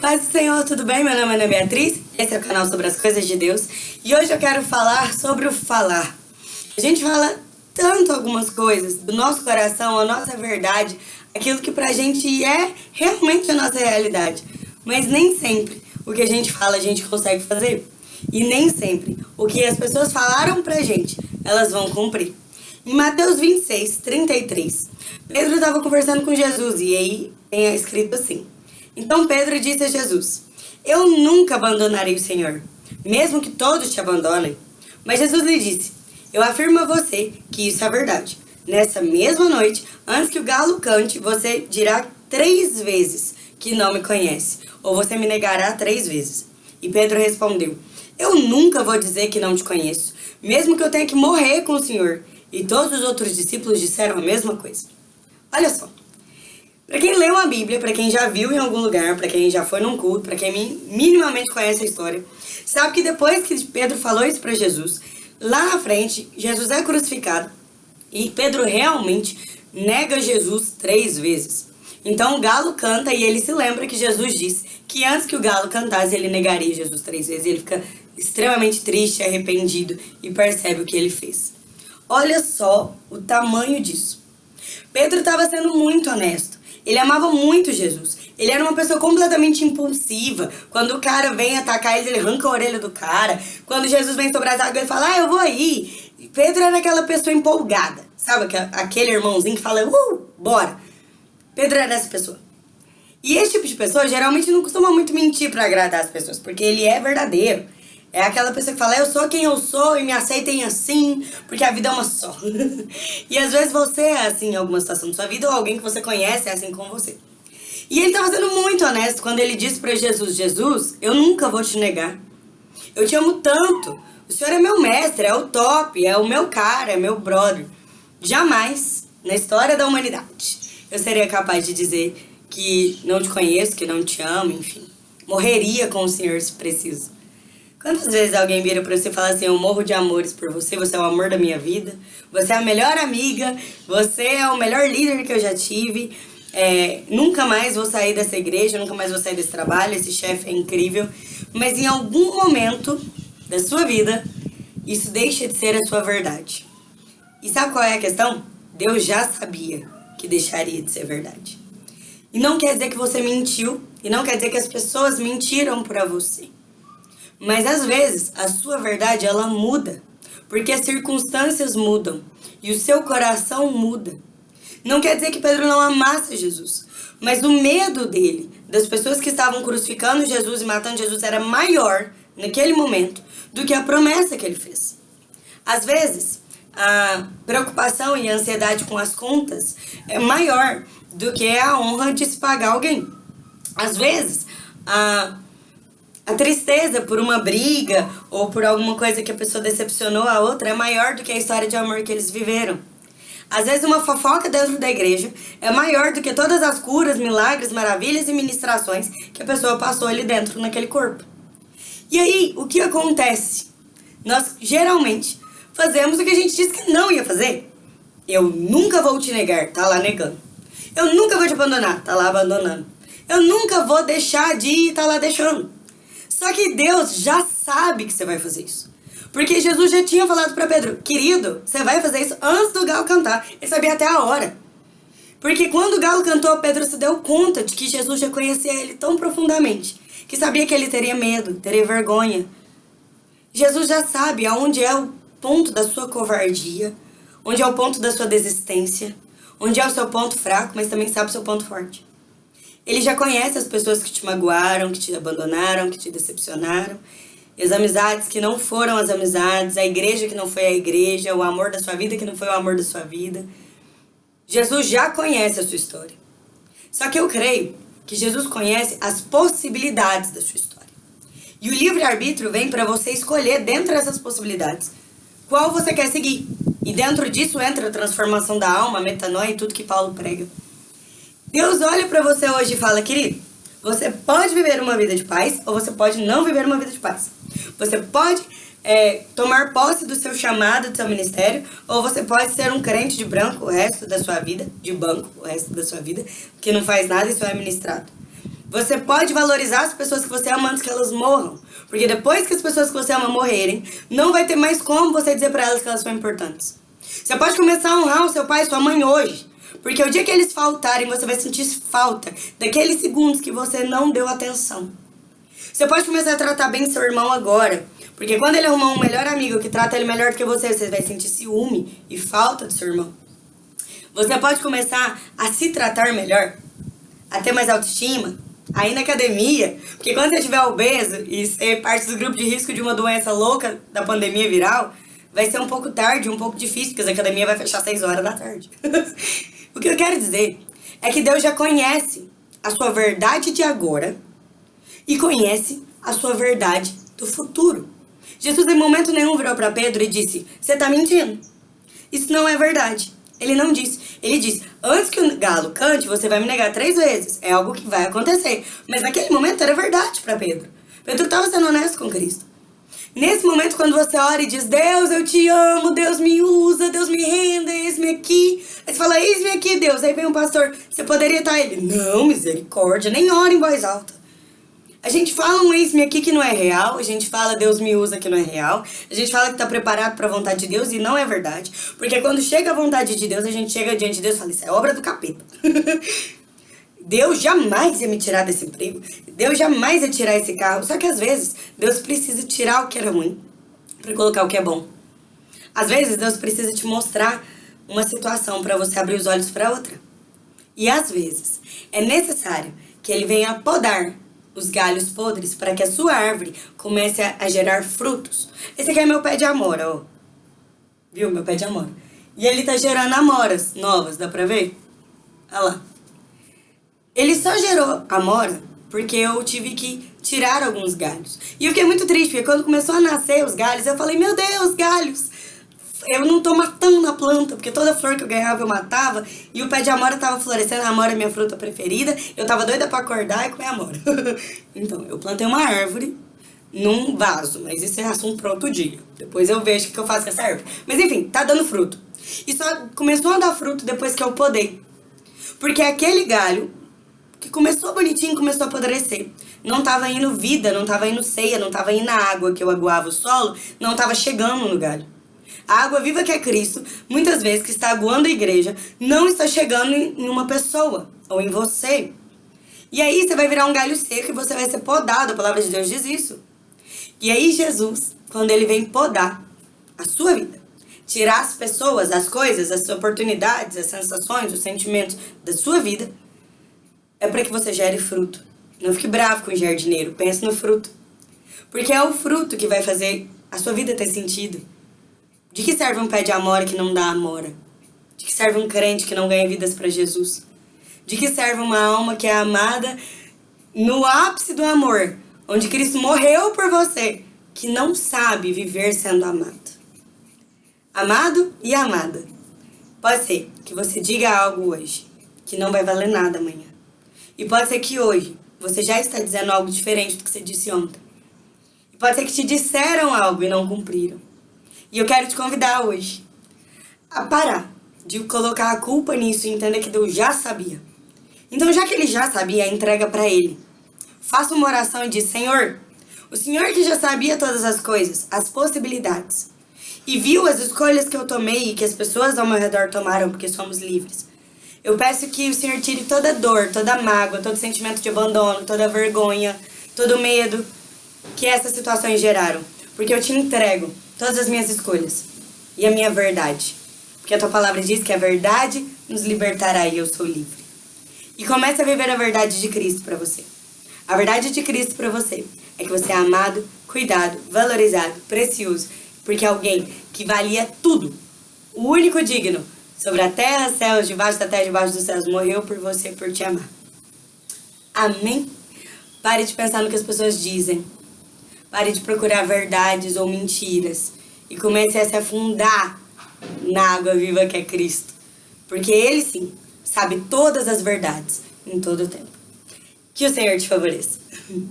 Paz do Senhor, tudo bem? Meu nome é Ana Beatriz, esse é o canal sobre as coisas de Deus e hoje eu quero falar sobre o falar. A gente fala tanto algumas coisas do nosso coração, a nossa verdade, aquilo que pra gente é realmente a nossa realidade, mas nem sempre o que a gente fala a gente consegue fazer e nem sempre o que as pessoas falaram pra gente elas vão cumprir. Em Mateus 26, 33, Pedro estava conversando com Jesus e aí tem escrito assim: Então Pedro disse a Jesus: Eu nunca abandonarei o Senhor, mesmo que todos te abandonem. Mas Jesus lhe disse: Eu afirmo a você que isso é verdade. Nessa mesma noite, antes que o galo cante, você dirá três vezes que não me conhece, ou você me negará três vezes. E Pedro respondeu: Eu nunca vou dizer que não te conheço, mesmo que eu tenha que morrer com o Senhor. E todos os outros discípulos disseram a mesma coisa. Olha só. Para quem leu a Bíblia, para quem já viu em algum lugar, para quem já foi num culto, para quem minimamente conhece a história, sabe que depois que Pedro falou isso para Jesus, lá na frente, Jesus é crucificado e Pedro realmente nega Jesus três vezes. Então o galo canta e ele se lembra que Jesus disse que antes que o galo cantasse, ele negaria Jesus três vezes. Ele fica extremamente triste, arrependido e percebe o que ele fez. Olha só o tamanho disso. Pedro estava sendo muito honesto. Ele amava muito Jesus. Ele era uma pessoa completamente impulsiva. Quando o cara vem atacar ele, ele arranca a orelha do cara. Quando Jesus vem sobre as águas, ele fala, ah, eu vou aí. Pedro era aquela pessoa empolgada. Sabe aquele irmãozinho que fala, uh, bora. Pedro era essa pessoa. E esse tipo de pessoa geralmente não costuma muito mentir para agradar as pessoas, porque ele é verdadeiro. É aquela pessoa que fala, eu sou quem eu sou e me aceitem assim, porque a vida é uma só. e às vezes você é assim em alguma situação da sua vida, ou alguém que você conhece é assim com você. E ele estava sendo muito honesto quando ele disse para Jesus, Jesus, eu nunca vou te negar. Eu te amo tanto. O Senhor é meu mestre, é o top, é o meu cara, é meu brother. Jamais, na história da humanidade, eu seria capaz de dizer que não te conheço, que não te amo, enfim. Morreria com o Senhor se preciso. Quantas vezes alguém vira pra você e fala assim, eu morro de amores por você, você é o amor da minha vida, você é a melhor amiga, você é o melhor líder que eu já tive, é, nunca mais vou sair dessa igreja, nunca mais vou sair desse trabalho, esse chefe é incrível, mas em algum momento da sua vida, isso deixa de ser a sua verdade. E sabe qual é a questão? Deus já sabia que deixaria de ser verdade. E não quer dizer que você mentiu, e não quer dizer que as pessoas mentiram para você. Mas às vezes a sua verdade ela muda, porque as circunstâncias mudam e o seu coração muda. Não quer dizer que Pedro não amasse Jesus, mas o medo dele, das pessoas que estavam crucificando Jesus e matando Jesus, era maior naquele momento do que a promessa que ele fez. Às vezes, a preocupação e a ansiedade com as contas é maior do que a honra de se pagar alguém. Às vezes, a a tristeza por uma briga ou por alguma coisa que a pessoa decepcionou a outra é maior do que a história de amor que eles viveram. Às vezes uma fofoca dentro da igreja é maior do que todas as curas, milagres, maravilhas e ministrações que a pessoa passou ali dentro naquele corpo. E aí, o que acontece? Nós geralmente fazemos o que a gente disse que não ia fazer. Eu nunca vou te negar, tá lá negando. Eu nunca vou te abandonar, tá lá abandonando. Eu nunca vou deixar de ir, tá lá deixando. Só que Deus já sabe que você vai fazer isso. Porque Jesus já tinha falado para Pedro, querido, você vai fazer isso antes do galo cantar. Ele sabia até a hora. Porque quando o galo cantou, Pedro se deu conta de que Jesus já conhecia ele tão profundamente, que sabia que ele teria medo, teria vergonha. Jesus já sabe aonde é o ponto da sua covardia, onde é o ponto da sua desistência, onde é o seu ponto fraco, mas também sabe o seu ponto forte. Ele já conhece as pessoas que te magoaram, que te abandonaram, que te decepcionaram. As amizades que não foram as amizades, a igreja que não foi a igreja, o amor da sua vida que não foi o amor da sua vida. Jesus já conhece a sua história. Só que eu creio que Jesus conhece as possibilidades da sua história. E o livre-arbítrio vem para você escolher dentro dessas possibilidades qual você quer seguir. E dentro disso entra a transformação da alma, a metanoia e tudo que Paulo prega. Deus olha para você hoje e fala, querido, você pode viver uma vida de paz ou você pode não viver uma vida de paz. Você pode é, tomar posse do seu chamado, do seu ministério, ou você pode ser um crente de branco o resto da sua vida, de banco o resto da sua vida, que não faz nada e só é ministrado. Você pode valorizar as pessoas que você ama antes que elas morram. Porque depois que as pessoas que você ama morrerem, não vai ter mais como você dizer para elas que elas são importantes. Você pode começar a honrar o seu pai e sua mãe hoje. Porque o dia que eles faltarem, você vai sentir falta daqueles segundos que você não deu atenção. Você pode começar a tratar bem seu irmão agora. Porque quando ele arrumar um melhor amigo que trata ele melhor do que você, você vai sentir ciúme e falta do seu irmão. Você pode começar a se tratar melhor, a ter mais autoestima, a ir na academia. Porque quando você estiver obeso e ser parte do grupo de risco de uma doença louca da pandemia viral, vai ser um pouco tarde, um pouco difícil, porque a academia vai fechar às 6 horas da tarde. o que eu quero dizer é que Deus já conhece a sua verdade de agora e conhece a sua verdade do futuro. Jesus em momento nenhum virou para Pedro e disse: Você está mentindo. Isso não é verdade. Ele não disse. Ele disse: Antes que o galo cante, você vai me negar três vezes. É algo que vai acontecer. Mas naquele momento era verdade para Pedro. Pedro estava sendo honesto com Cristo. Nesse momento, quando você ora e diz: Deus, eu te amo, Deus me usa, Deus me renda, eis-me aqui. Fala: Eis-me aqui, Deus. Aí vem um pastor: Você poderia estar ele? Não, misericórdia, nem ora em voz alta. A gente fala um ex-me aqui que não é real, a gente fala Deus me usa que não é real, a gente fala que tá preparado para a vontade de Deus e não é verdade. Porque quando chega a vontade de Deus, a gente chega diante de Deus e fala, isso é obra do capeta. Deus jamais ia me tirar desse emprego, Deus jamais ia tirar esse carro. Só que às vezes, Deus precisa tirar o que era ruim para colocar o que é bom. Às vezes, Deus precisa te mostrar uma situação para você abrir os olhos para outra. E às vezes, é necessário que ele venha podar os galhos podres para que a sua árvore comece a, a, gerar frutos. Esse aqui é meu pé de amora, ó. Viu? Meu pé de amora. E ele tá gerando amoras novas, dá pra ver? Olha lá. Ele só gerou amora porque eu tive que tirar alguns galhos. E eu fiquei muito triste, porque quando começou a nascer os galhos, eu falei, meu Deus, galhos! Eu não tô matando a planta, porque toda flor que eu ganhava eu matava, e o pé de amora tava florescendo, a amora é minha fruta preferida, eu tava doida pra acordar e comer amora. então, eu plantei uma árvore num vaso, mas isso é assunto para outro dia. Depois eu vejo o que eu faço com essa árvore. Mas enfim, tá dando fruto. E só começou a dar fruto depois que eu podei. Porque aquele galho, que começou bonitinho, começou a apodrecer. Não tava indo vida, não tava indo ceia, não tava indo água que eu aguava o solo, não tava chegando no galho. A água viva que é Cristo, muitas vezes que está aguando a igreja, não está chegando em uma pessoa ou em você. E aí você vai virar um galho seco e você vai ser podado, a palavra de Deus diz isso. E aí Jesus, quando ele vem podar a sua vida, tirar as pessoas, as coisas, as oportunidades, as sensações, os sentimentos da sua vida, é para que você gere fruto. Não fique bravo com o jardineiro, pense no fruto. Porque é o fruto que vai fazer a sua vida ter sentido. De que serve um pé de amora que não dá amora? De que serve um crente que não ganha vidas para Jesus? De que serve uma alma que é amada no ápice do amor, onde Cristo morreu por você, que não sabe viver sendo amado? Amado e amada. Pode ser que você diga algo hoje que não vai valer nada amanhã. E pode ser que hoje você já está dizendo algo diferente do que você disse ontem. E pode ser que te disseram algo e não cumpriram. E eu quero te convidar hoje a parar de colocar a culpa nisso e entender que Deus já sabia. Então, já que ele já sabia, entrega para ele. Faça uma oração e diz: Senhor, o Senhor que já sabia todas as coisas, as possibilidades, e viu as escolhas que eu tomei e que as pessoas ao meu redor tomaram, porque somos livres. Eu peço que o Senhor tire toda dor, toda mágoa, todo sentimento de abandono, toda vergonha, todo medo que essas situações geraram. Porque eu te entrego todas as minhas escolhas e a minha verdade. Porque a tua palavra diz que a verdade nos libertará e eu sou livre. E comece a viver a verdade de Cristo para você. A verdade de Cristo para você é que você é amado, cuidado, valorizado, precioso, porque alguém que valia tudo, o único digno, sobre a terra, céus, debaixo da terra, debaixo dos céus, morreu por você, por te amar. Amém? Pare de pensar no que as pessoas dizem. Pare de procurar verdades ou mentiras e comece a se afundar na água viva que é Cristo. Porque Ele sim sabe todas as verdades em todo o tempo. Que o Senhor te favoreça.